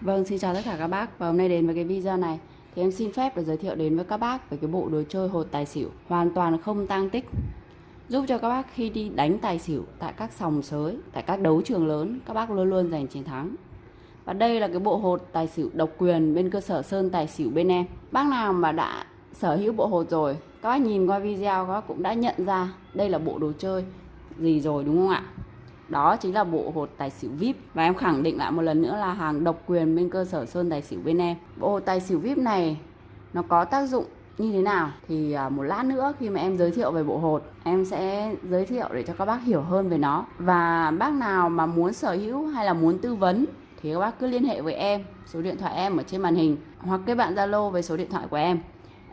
Vâng, xin chào tất cả các bác và hôm nay đến với cái video này thì em xin phép được giới thiệu đến với các bác về cái bộ đồ chơi hột tài xỉu hoàn toàn không tăng tích giúp cho các bác khi đi đánh tài xỉu tại các sòng sới, tại các đấu trường lớn các bác luôn luôn giành chiến thắng. Và đây là cái bộ hột tài xỉu độc quyền bên cơ sở Sơn Tài xỉu bên em. Bác nào mà đã sở hữu bộ hột rồi, các bác nhìn qua video các bác cũng đã nhận ra đây là bộ đồ chơi gì rồi đúng không ạ? Đó chính là bộ hột tài xỉu VIP. Và em khẳng định lại một lần nữa là hàng độc quyền bên cơ sở Sơn Tài xỉu bên em. Bộ hột tài xỉu VIP này nó có tác dụng như thế nào? Thì à, một lát nữa khi mà em giới thiệu về bộ hột, em sẽ giới thiệu để cho các bác hiểu hơn về nó. Và bác nào mà muốn sở hữu hay là muốn tư vấn thì các bác cứ liên hệ với em. Số điện thoại em ở trên màn hình hoặc kết bạn zalo với số điện thoại của em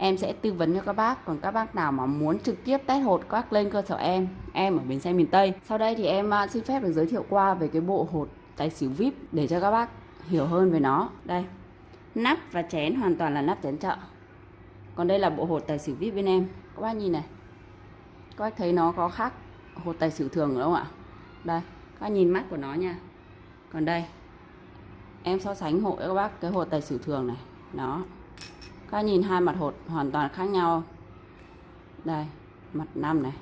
em sẽ tư vấn cho các bác. Còn các bác nào mà muốn trực tiếp test hột các bác lên cơ sở em em ở bến xe miền Tây. Sau đây thì em à, xin phép được giới thiệu qua về cái bộ hột tài xỉu vip để cho các bác hiểu hơn về nó. Đây, nắp và chén hoàn toàn là nắp chén chợ. Còn đây là bộ hột tài xỉu vip bên em. Các bác nhìn này, các bác thấy nó có khác hột tài xỉu thường đúng không ạ? Đây, các bác nhìn mắt của nó nha. Còn đây, em so sánh hộ các bác cái hột tài xỉu thường này. Nó các nhìn hai mặt hột hoàn toàn khác nhau. Đây, mặt năm này.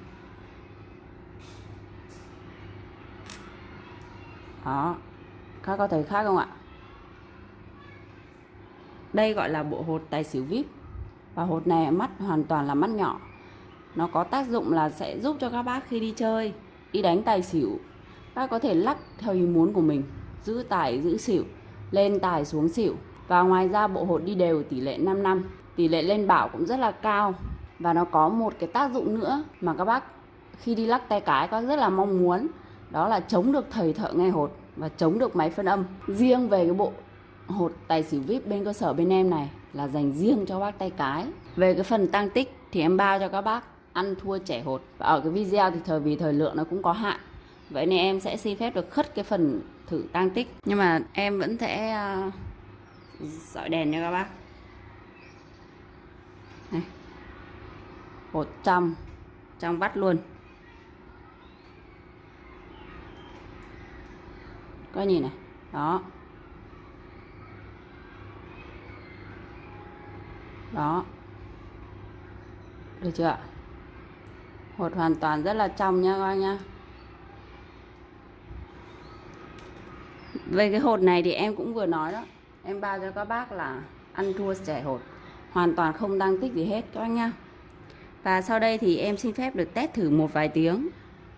Đó. Các có thấy khác không ạ? Đây gọi là bộ hột tài xỉu vip và hột này mắt hoàn toàn là mắt nhỏ. Nó có tác dụng là sẽ giúp cho các bác khi đi chơi, đi đánh tài xỉu, các có thể lắc theo ý muốn của mình, giữ tài, giữ xỉu, lên tài xuống xỉu và ngoài ra, bộ hột đi đều tỷ lệ 5 năm. Tỷ lệ lên bảo cũng rất là cao. Và nó có một cái tác dụng nữa mà các bác khi đi lắc tay cái các rất là mong muốn. Đó là chống được thầy thợ nghe hột và chống được máy phân âm. Riêng về cái bộ hột tài xỉu vip bên cơ sở bên em này là dành riêng cho bác tay cái. Về cái phần tăng tích thì em bao cho các bác ăn thua trẻ hột. Và ở cái video thì thời, vì thời lượng nó cũng có hạn. Vậy nên em sẽ xin phép được khất cái phần thử tăng tích. Nhưng mà em vẫn sẽ à, sợi đèn nha các bác. Này. hột trong trong vắt luôn. Có nhìn này. Đó. Đó. Được chưa ạ? Hột hoàn toàn rất là trong nha các anh nhá. Về cái hột này thì em cũng vừa nói đó em bao cho các bác là ăn thua trẻ hột hoàn toàn không đăng tích gì hết, các anh nhá. Và sau đây thì em xin phép được test thử một vài tiếng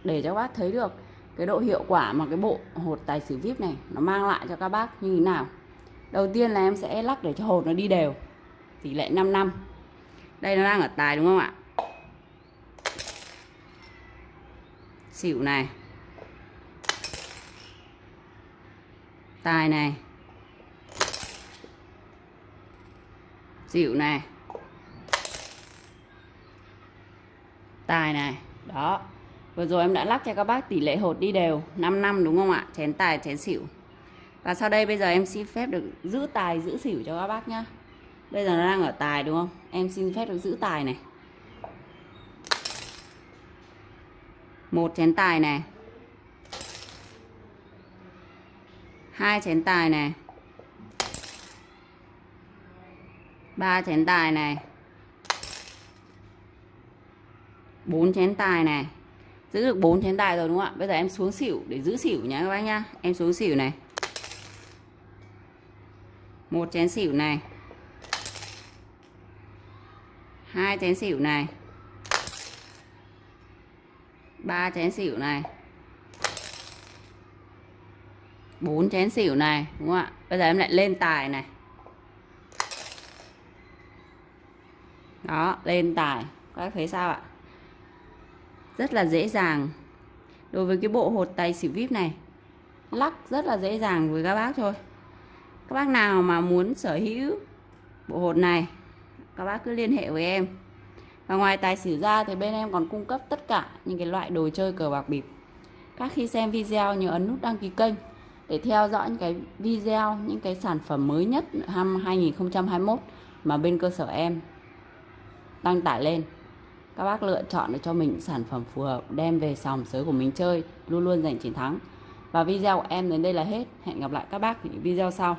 để cho các bác thấy được cái độ hiệu quả mà cái bộ hột tài xỉu vip này nó mang lại cho các bác như thế nào. Đầu tiên là em sẽ lắc để cho hột nó đi đều, tỷ lệ 5 năm. Đây nó đang ở tài đúng không ạ? Xỉu này. Tài này. Xỉu này tài này đó. Vừa rồi em đã lắc cho các bác tỷ lệ hột đi đều 5 năm đúng không ạ? Chén tài, chén xỉu. Và sau đây bây giờ em xin phép được giữ tài, giữ xỉu cho các bác nhá. Bây giờ nó đang ở tài đúng không? Em xin phép được giữ tài này. Một chén tài này hai chén tài này ba chén tài này. Bốn chén tài này. Giữ được bốn chén tài rồi đúng không ạ? Bây giờ em xuống xỉu để giữ xỉu nhá các bác nhá. Em xuống xỉu này. Một chén xỉu này. Hai chén xỉu này. Ba chén xỉu này. Bốn chén xỉu này, đúng không ạ? Bây giờ em lại lên tài này. Đó, lên tài. Các thấy sao ạ? Rất là dễ dàng. Đối với cái bộ hột tài xỉu vip này, lắc rất là dễ dàng với các bác thôi. Các bác nào mà muốn sở hữu bộ hột này, các bác cứ liên hệ với em. Và ngoài tài xỉu ra thì bên em còn cung cấp tất cả những cái loại đồ chơi cờ bạc bịp. Các khi xem video, nhớ ấn nút đăng ký kênh để theo dõi những cái video, những cái sản phẩm mới nhất năm 2021 mà bên cơ sở em đăng tải lên. Các bác lựa chọn để cho mình sản phẩm phù hợp, đem về sòng sới của mình chơi, luôn luôn giành chiến thắng. Và video của em đến đây là hết. Hẹn gặp lại các bác những video sau.